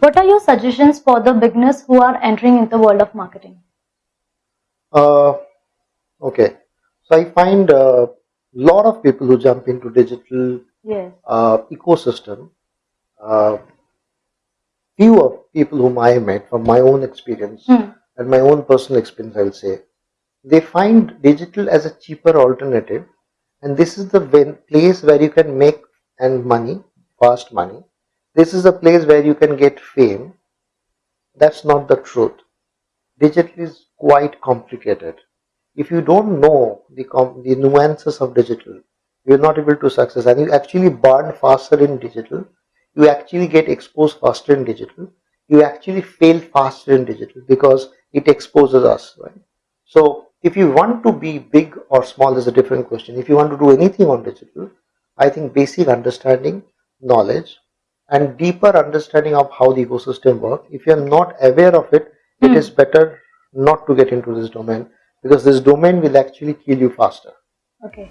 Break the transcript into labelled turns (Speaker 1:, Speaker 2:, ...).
Speaker 1: What are your suggestions for the beginners who are entering in the world of marketing?
Speaker 2: Uh, okay, so I find a lot of people who jump into digital
Speaker 1: Yes.
Speaker 2: uh, ecosystem. Uh, few of people whom I met from my own experience
Speaker 1: Hmm.
Speaker 2: and my own personal experience, I'll say, they find digital as a cheaper alternative, and this is the place where you can make and money, fast money. This is a place where you can get fame. That's not the truth. Digital is quite complicated. If you don't know the the nuances of digital, you're not able to success, and you actually burn faster in digital. You actually get exposed faster in digital. You actually fail faster in digital because it exposes us, right? So if you want to be big or small is a different question. If you want to do anything on digital, I think basic understanding, knowledge, and deeper understanding of how the ecosystem works. If you are not aware of it, it
Speaker 1: Hmm.
Speaker 2: is better not to get into this domain because this domain will actually kill you faster.
Speaker 1: Okay.